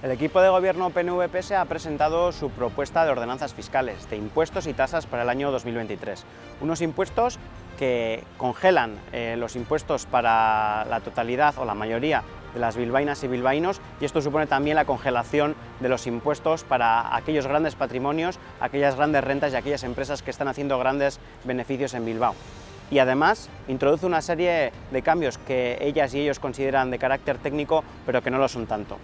El equipo de gobierno PNV-PS ha presentado su propuesta de ordenanzas fiscales, de impuestos y tasas para el año 2023. Unos impuestos que congelan eh, los impuestos para la totalidad o la mayoría de las bilbainas y bilbaínos y esto supone también la congelación de los impuestos para aquellos grandes patrimonios, aquellas grandes rentas y aquellas empresas que están haciendo grandes beneficios en Bilbao y además introduce una serie de cambios que ellas y ellos consideran de carácter técnico pero que no lo son tanto.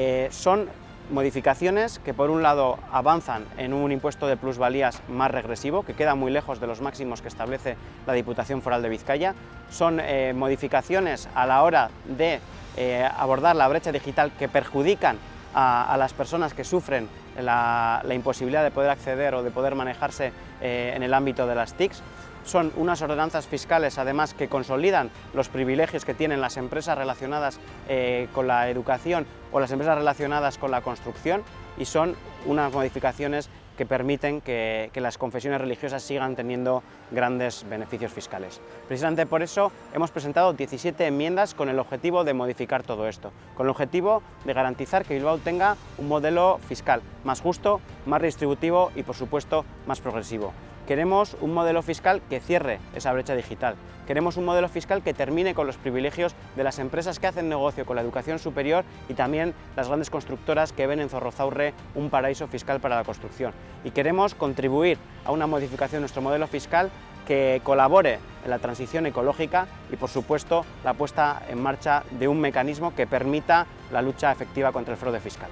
Eh, son modificaciones que por un lado avanzan en un impuesto de plusvalías más regresivo, que queda muy lejos de los máximos que establece la Diputación Foral de Vizcaya, son eh, modificaciones a la hora de eh, abordar la brecha digital que perjudican a, las personas que sufren la, imposibilidad de poder acceder o de poder manejarse en el ámbito de las TICs, son unas ordenanzas fiscales además que consolidan los privilegios que tienen las empresas relacionadas eh, con la educación o las empresas relacionadas con la construcción y son unas modificaciones que permiten que, las confesiones religiosas sigan teniendo grandes beneficios fiscales. Precisamente por eso hemos presentado 17 enmiendas con el objetivo de modificar todo esto, con el objetivo de garantizar que Bilbao tenga un modelo fiscal más justo, más redistributivo y por supuesto más progresivo. Queremos un modelo fiscal que cierre esa brecha digital. Queremos un modelo fiscal que termine con los privilegios de las empresas que hacen negocio con la educación superior y también las grandes constructoras que ven en Zorrozaurre un paraíso fiscal para la construcción. Y queremos contribuir a una modificación de nuestro modelo fiscal que colabore en la transición ecológica y, por supuesto, la puesta en marcha de un mecanismo que permita la lucha efectiva contra el fraude fiscal.